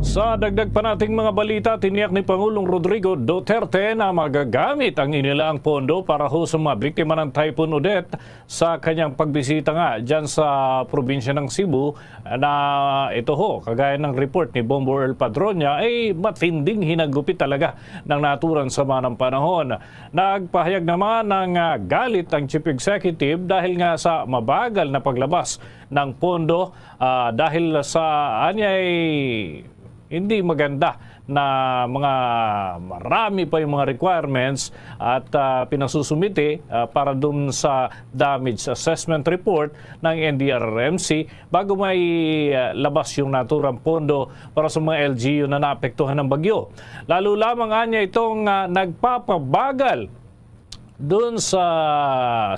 Sa dagdag pa nating mga balita, tiniyak ni Pangulong Rodrigo Duterte na magagamit ang inilaang pondo para ho sa mga biktima ng Typhoon Odette sa kanyang pagbisita nga dyan sa probinsya ng Cebu na ito ho, kagaya ng report ni Bombo El Padronya, ay matinding hinagupit talaga ng naturan sa manang panahon. Nagpahayag naman ng ah, galit ang Chief Executive dahil nga sa mabagal na paglabas ng pondo ah, dahil sa anyay hindi maganda na mga marami pa yung mga requirements at uh, pinasusumite ah, para dun sa damage assessment report ng NDRRMC bago may ah, labas yung naturang pondo para sa mga LGU na naapektuhan ng bagyo. Lalo lamang anya itong ah, nagpapabagal doon sa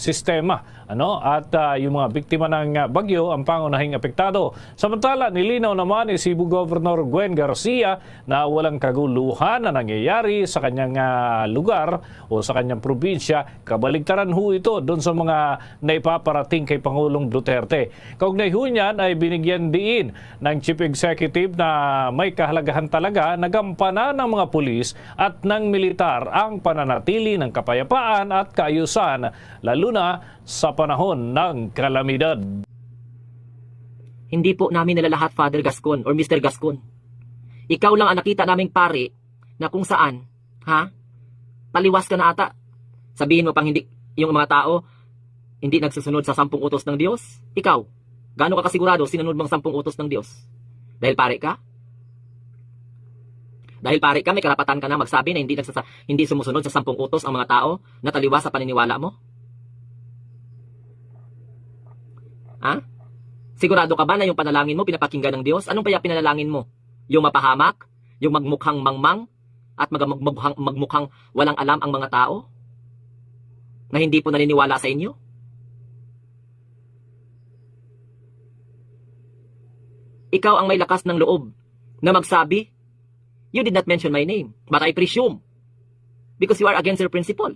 sistema ano at ah, yung mga biktima ng ah, bagyo ang pangunahing apektado. Samantala, nilinaw naman ni Cebu Governor Gwen Garcia na walang kaguluhan na nangyayari sa kanyang ah, lugar o sa kanyang probinsya. Kabaligtaran ho ito doon sa mga naipaparating kay Pangulong Duterte. Kaugnay ho niyan ay binigyan diin ng Chief Executive na may kahalagahan talaga na gampanan ng mga pulis at ng militar ang pananatili ng kapayapaan at kaayusan lalo na sa panahon ng kalamidad. Hindi po namin nilalahat Father Gascon or Mr. Gascon. Ikaw lang ang nakita naming pare na kung saan, ha? Taliwas ka na ata. Sabihin mo pang hindi, yung mga tao, hindi nagsusunod sa sampung utos ng Diyos? Ikaw, gaano ka kasigurado sinunod mong sampung utos ng Diyos? Dahil pare ka? Dahil pare ka, may karapatan ka na magsabi na hindi, nagsasa, hindi sumusunod sa sampung utos ang mga tao na taliwas sa paniniwala mo? Ha? Sigurado ka ba na yung panalangin mo pinapakinggan ng Diyos? Anong kaya pinalangin mo? Yung mapahamak? Yung magmukhang mangmang? At mag magmukhang, magmukhang walang alam ang mga tao? Na hindi po naniniwala sa inyo? Ikaw ang may lakas ng loob na magsabi, You did not mention my name, but I presume. Because you are against your principle.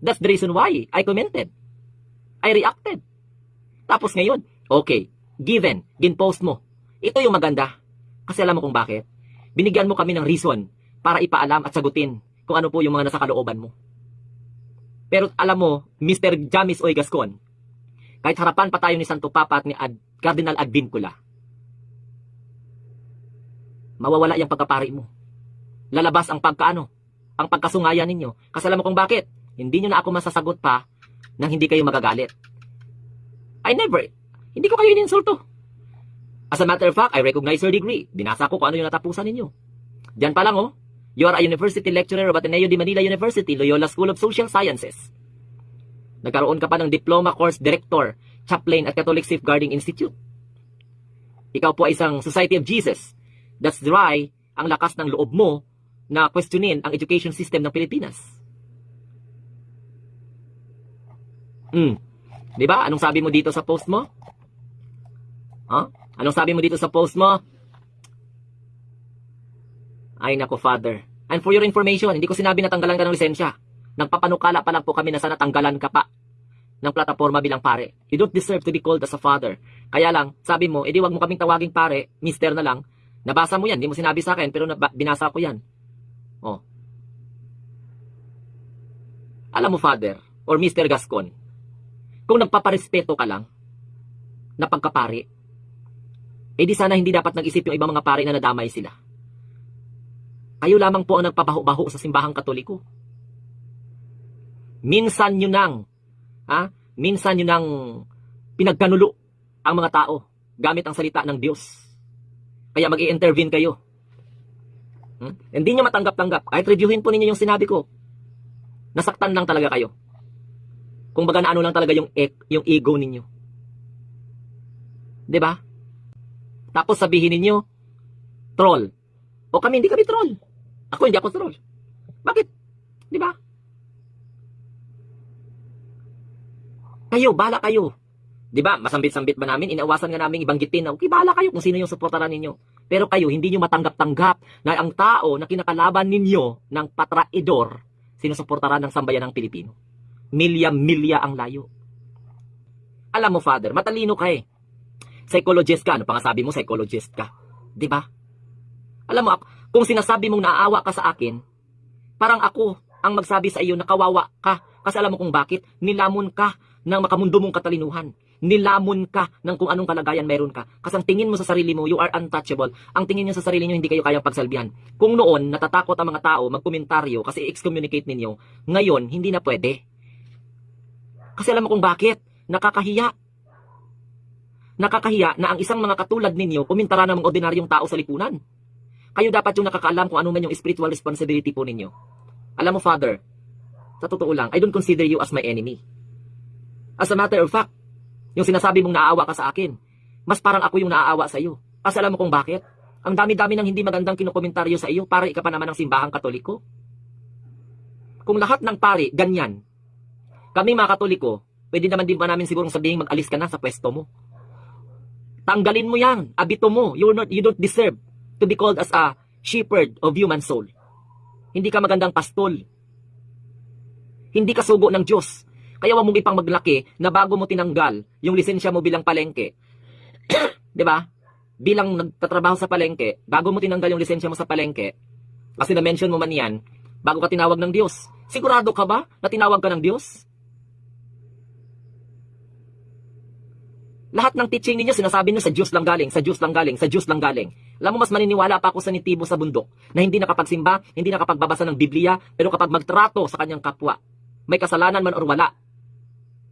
That's the reason why I commented. I reacted. Tapos ngayon, okay, given, ginpost mo. Ito yung maganda. Kasi alam mo kung bakit? Binigyan mo kami ng reason para ipaalam at sagutin kung ano po yung mga nasa kalooban mo. Pero alam mo, Mr. Jamis Oy Gascon, kahit harapan pa tayo ni Santo Papa at ni Ad, Cardinal Advincula, mawawala yung pagkapari mo. Lalabas ang pagkaano, ang pagkasungayan ninyo. Kasi alam mo kung bakit? Hindi nyo na ako masasagot pa nang hindi kayo magagalit. I never, hindi ko kayo ininsulto. As a matter of fact, I recognize your degree. Binasa ko kung ano yung natapusan ninyo. Diyan pa lang oh, you are a university lecturer of Ateneo de Manila University, Loyola School of Social Sciences. Nagkaroon ka pa ng diploma course director, chaplain at Catholic Safeguarding Institute. Ikaw po ay isang Society of Jesus. That's why ang lakas ng loob mo na questionin ang education system ng Pilipinas. Hmm. 'Di ba? Anong sabi mo dito sa post mo? Huh? Anong sabi mo dito sa post mo? Ay nako, Father. And for your information, hindi ko sinabi na tanggalan ka ng lisensya. Nagpapanukala pa lang po kami na sana tanggalan ka pa ng plataforma bilang pare. You don't deserve to be called as a father. Kaya lang, sabi mo, edi wag mo kaming tawaging pare, mister na lang. Nabasa mo yan, hindi mo sinabi sa akin, pero binasa ko yan. Oh. Alam mo, Father, or Mr. Gascon, kung nagpaparespeto ka lang, na pagkapari, eh di sana hindi dapat nag-isip yung ibang mga pari na nadamay sila. Kayo lamang po ang nagpabaho-baho sa simbahang katoliko. Minsan nyo nang, ha? Minsan nyo nang pinagkanulo ang mga tao gamit ang salita ng Diyos. Kaya mag intervene kayo. Hmm? Hindi nyo matanggap-tanggap. Kahit reviewin po ninyo yung sinabi ko. Nasaktan lang talaga kayo. Kung baga na ano lang talaga yung, e- yung ego ninyo. ba? Tapos sabihin ninyo, troll. O kami hindi kami troll. Ako hindi ako troll. Bakit? 'Di ba? Kayo, bala kayo. 'Di ba? Masambit-sambit ba namin? Inaawasan nga namin ibanggitin na okay, bala kayo kung sino yung suportaran ninyo. Pero kayo, hindi nyo matanggap-tanggap na ang tao na kinakalaban ninyo ng patraidor, sinusuportaran ng sambayan ng Pilipino. Milya-milya ang layo. Alam mo, Father, matalino ka eh. Psychologist ka. Ano pa nga sabi mo, psychologist ka. Di ba? Alam mo, kung sinasabi mong naaawa ka sa akin, parang ako ang magsabi sa iyo na kawawa ka. Kasi alam mo kung bakit? Nilamon ka ng makamundo mong katalinuhan. Nilamon ka ng kung anong kalagayan meron ka. Kasi ang tingin mo sa sarili mo, you are untouchable. Ang tingin niyo sa sarili niyo, hindi kayo kayang pagsalbihan. Kung noon, natatakot ang mga tao magkomentaryo kasi excommunicate ninyo, ngayon, hindi na pwede. Kasi alam mo kung bakit? Nakakahiya. Nakakahiya na ang isang mga katulad ninyo kumentara ng mga ordinaryong tao sa lipunan. Kayo dapat yung nakakaalam kung ano man yung spiritual responsibility po ninyo. Alam mo, Father, sa totoo lang, I don't consider you as my enemy. As a matter of fact, yung sinasabi mong naaawa ka sa akin, mas parang ako yung naaawa sa iyo. Kasi alam mo kung bakit? Ang dami-dami ng hindi magandang kinukomentaryo sa iyo para ika pa naman ng simbahang katoliko. Kung lahat ng pari, ganyan, kami mga katoliko, pwede naman din ba namin sigurong sabihin mag-alis ka na sa pwesto mo. Tanggalin mo yan, abito mo, you're not, you don't deserve to be called as a shepherd of human soul. Hindi ka magandang pastol. Hindi ka sugo ng Diyos. Kaya wag mong ipang maglaki na bago mo tinanggal yung lisensya mo bilang palengke. 'Di ba? Bilang nagtatrabaho sa palengke, bago mo tinanggal yung lisensya mo sa palengke, kasi na-mention mo man yan, bago ka tinawag ng Diyos. Sigurado ka ba na tinawag ka ng Diyos? Lahat ng teaching ninyo, sinasabi nyo sa Diyos lang galing, sa Diyos lang galing, sa Diyos lang galing. Alam mo, mas maniniwala pa ako sa nitibo sa bundok na hindi nakapagsimba, hindi nakapagbabasa ng Biblia, pero kapag magtrato sa kanyang kapwa, may kasalanan man or wala,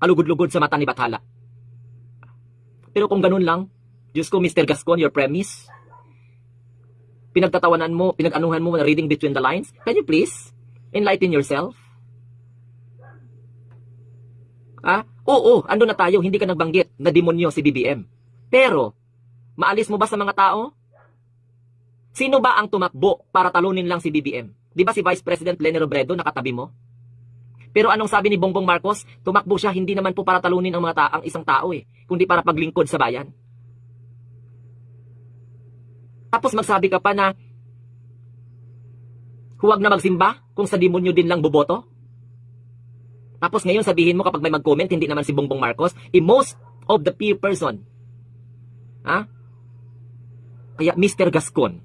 kalugod-lugod sa mata ni Bathala. Pero kung ganun lang, Diyos ko, Mr. Gascon, your premise, pinagtatawanan mo, pinag-anuhan mo na reading between the lines, can you please enlighten yourself? Ah, oo, ando na tayo, hindi ka nagbanggit na demonyo si BBM. Pero, maalis mo ba sa mga tao? Sino ba ang tumakbo para talunin lang si BBM? Di ba si Vice President Leni Robredo nakatabi mo? Pero anong sabi ni Bongbong Marcos? Tumakbo siya hindi naman po para talunin ang mga ta ang isang tao eh, kundi para paglingkod sa bayan. Tapos magsabi ka pa na huwag na magsimba kung sa demonyo din lang boboto? Tapos ngayon sabihin mo kapag may mag-comment, hindi naman si Bongbong Marcos, i most of the peer person. Ha? Kaya Mr. Gascon,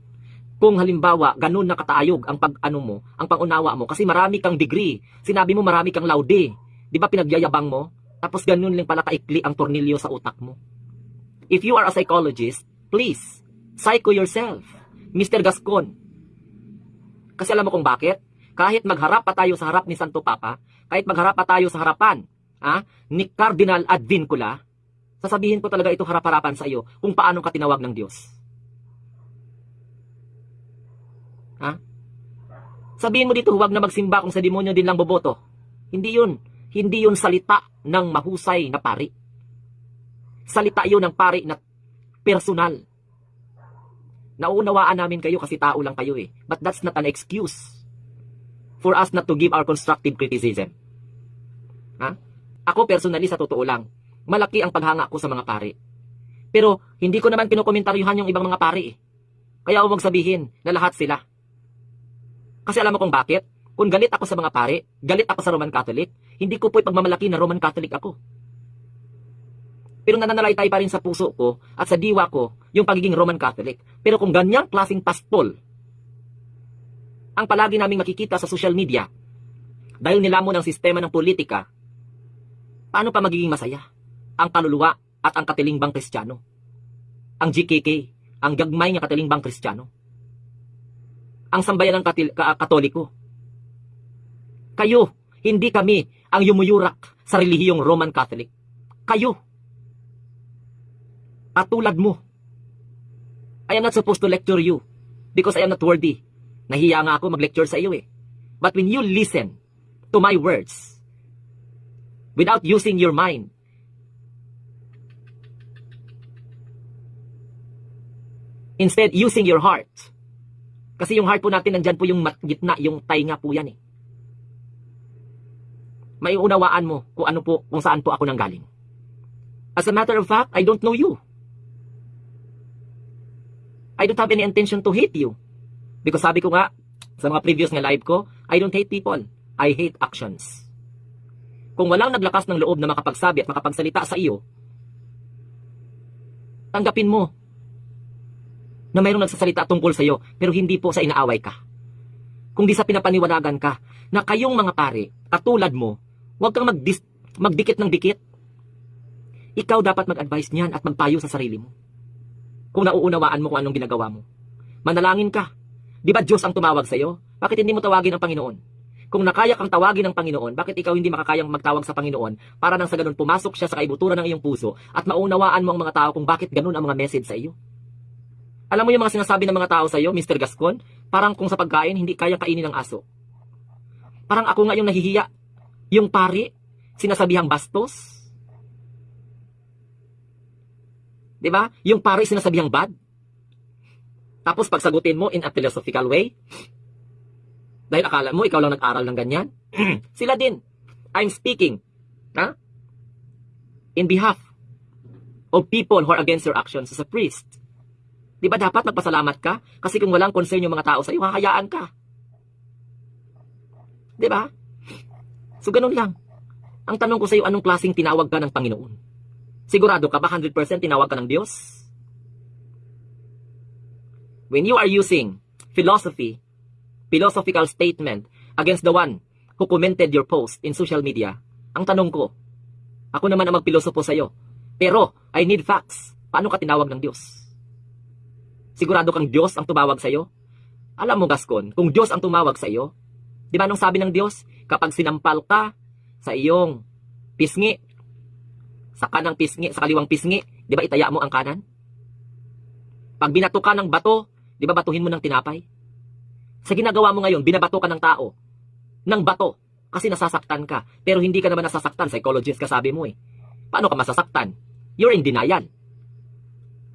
kung halimbawa ganun na kataayog ang pag-ano mo, ang pangunawa mo, kasi marami kang degree, sinabi mo marami kang laude, di ba pinagyayabang mo? Tapos ganun lang pala kaikli ang tornilyo sa utak mo. If you are a psychologist, please, psycho yourself, Mr. Gascon. Kasi alam mo kung bakit? Kahit magharap pa tayo sa harap ni Santo Papa, kahit magharap pa tayo sa harapan ah, ni Cardinal Advincula, sasabihin ko talaga ito harap-harapan sa iyo kung paano ka tinawag ng Diyos. Ha? Sabihin mo dito, huwag na magsimba kung sa demonyo din lang boboto. Hindi yun. Hindi yun salita ng mahusay na pari. Salita yun ng pari na personal. Nauunawaan namin kayo kasi tao lang kayo eh. But that's not an excuse for us not to give our constructive criticism. Ha? Ako personally sa totoo lang, malaki ang paghanga ko sa mga pari. Pero hindi ko naman pinokomentaryuhan yung ibang mga pari eh. Kaya huwag sabihin na lahat sila. Kasi alam mo kung bakit? Kung galit ako sa mga pari, galit ako sa Roman Catholic, hindi ko po ipagmamalaki na Roman Catholic ako. Pero nananalaytay pa rin sa puso ko at sa diwa ko yung pagiging Roman Catholic. Pero kung ganyang klaseng pastol ang palagi naming makikita sa social media dahil nilamon ang sistema ng politika, paano pa magiging masaya ang kaluluwa at ang katilimbang kristyano? Ang GKK, ang gagmay nga katilimbang kristyano. Ang sambayan ng katil- ka- katoliko. Kayo, hindi kami ang yumuyurak sa relihiyong Roman Catholic. Kayo. Katulad mo. I am not supposed to lecture you because I am not worthy. Nahiya nga ako mag-lecture sa iyo eh. But when you listen to my words, without using your mind, instead using your heart, kasi yung heart po natin, nandyan po yung gitna, yung tainga po yan eh. Maiunawaan mo kung ano po, kung saan po ako nanggaling. As a matter of fact, I don't know you. I don't have any intention to hate you. Because sabi ko nga, sa mga previous nga live ko, I don't hate people. I hate actions. Kung walang naglakas ng loob na makapagsabi at makapagsalita sa iyo, tanggapin mo na mayroong nagsasalita tungkol sa iyo, pero hindi po sa inaaway ka. Kung di sa pinapaniwalagan ka na kayong mga pare, katulad mo, huwag kang magdis- magdikit ng dikit. Ikaw dapat mag-advise niyan at magpayo sa sarili mo. Kung nauunawaan mo kung anong ginagawa mo. Manalangin ka. Di ba Diyos ang tumawag sa iyo? Bakit hindi mo tawagin ang Panginoon? Kung nakaya kang tawagin ng Panginoon, bakit ikaw hindi makakayang magtawag sa Panginoon para nang sa ganun pumasok siya sa kaibuturan ng iyong puso at maunawaan mo ang mga tao kung bakit ganun ang mga message sa iyo? Alam mo yung mga sinasabi ng mga tao sa iyo, Mr. Gascon? Parang kung sa pagkain, hindi kayang kainin ng aso. Parang ako nga yung nahihiya. Yung pari, sinasabihang bastos. Di ba? Yung pari, sinasabihang bad. Tapos pagsagutin mo in a philosophical way, dahil akala mo, ikaw lang nag-aral ng ganyan. Sila din. I'm speaking. Ha? In behalf of people who are against your actions as a priest. Di ba dapat magpasalamat ka? Kasi kung walang concern yung mga tao sa iyo, hahayaan ka. Di ba? So, ganun lang. Ang tanong ko sa iyo, anong klaseng tinawag ka ng Panginoon? Sigurado ka ba 100% tinawag ka ng Diyos? When you are using philosophy philosophical statement against the one who commented your post in social media, ang tanong ko, ako naman ang magpilosopo sa'yo, pero I need facts. Paano ka tinawag ng Diyos? Sigurado kang Diyos ang tumawag sa'yo? Alam mo, Gascon, kung Diyos ang tumawag sa'yo, di ba anong sabi ng Diyos? Kapag sinampal ka sa iyong pisngi, sa kanang pisngi, sa kaliwang pisngi, di ba itaya mo ang kanan? Pag binato ka ng bato, di ba batuhin mo ng tinapay? Sa ginagawa mo ngayon, binabato ka ng tao. Ng bato. Kasi nasasaktan ka. Pero hindi ka naman nasasaktan. Psychologist ka sabi mo eh. Paano ka masasaktan? You're in denial.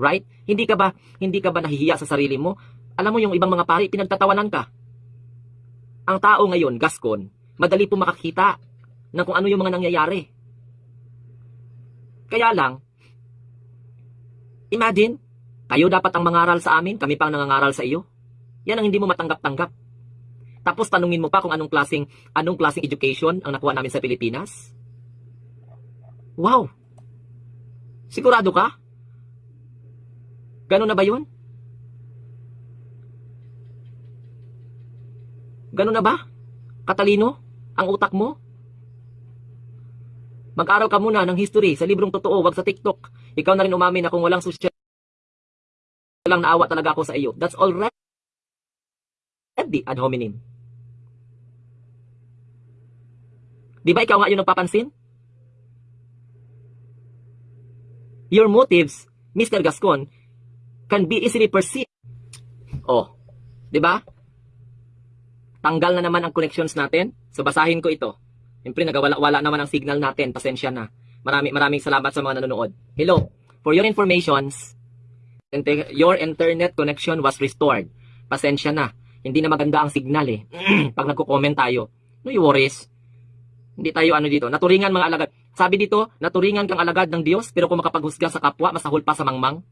Right? Hindi ka ba, hindi ka ba nahihiya sa sarili mo? Alam mo yung ibang mga pari, pinagtatawanan ka. Ang tao ngayon, Gascon, madali po makakita ng kung ano yung mga nangyayari. Kaya lang, imagine, kayo dapat ang mangaral sa amin, kami pang nangangaral sa iyo. Yan ang hindi mo matanggap-tanggap. Tapos tanungin mo pa kung anong klaseng anong klaseng education ang nakuha namin sa Pilipinas. Wow. Sigurado ka? Ganun na ba 'yun? Ganun na ba? Katalino ang utak mo? Mag-aral ka muna ng history sa librong totoo, wag sa TikTok. Ikaw na rin umamin na kung walang social lang naawa talaga ako sa iyo. That's di ad hominem. Di ba ikaw nga yung nagpapansin? Your motives, Mr. Gascon, can be easily perceived. Oh, di ba? Tanggal na naman ang connections natin. So basahin ko ito. Siyempre nagawala-wala naman ang signal natin. Pasensya na. Marami, maraming salamat sa mga nanonood. Hello. For your informations, your internet connection was restored. Pasensya na hindi na maganda ang signal eh. Pag nagko-comment tayo. No worries. Hindi tayo ano dito. Naturingan mga alagad. Sabi dito, naturingan kang alagad ng Diyos, pero kung makapaghusga sa kapwa, masahol pa sa mangmang.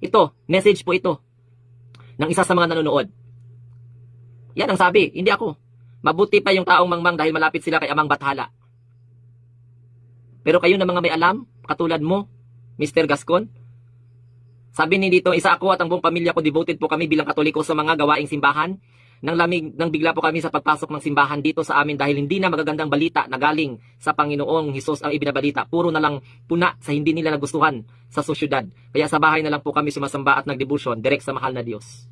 Ito, message po ito. Ng isa sa mga nanonood. Yan ang sabi, hindi ako. Mabuti pa yung taong mangmang dahil malapit sila kay Amang Bathala. Pero kayo na mga may alam, katulad mo, Mr. Gascon, sabi ni dito, isa ako at ang buong pamilya ko devoted po kami bilang katoliko sa mga gawaing simbahan. Nang lamig, nang bigla po kami sa pagpasok ng simbahan dito sa amin dahil hindi na magagandang balita na galing sa Panginoong Hesus ang ibinabalita. Puro na lang puna sa hindi nila nagustuhan sa sosyudad. Kaya sa bahay na lang po kami sumasamba at nagdebusyon direct sa mahal na Diyos.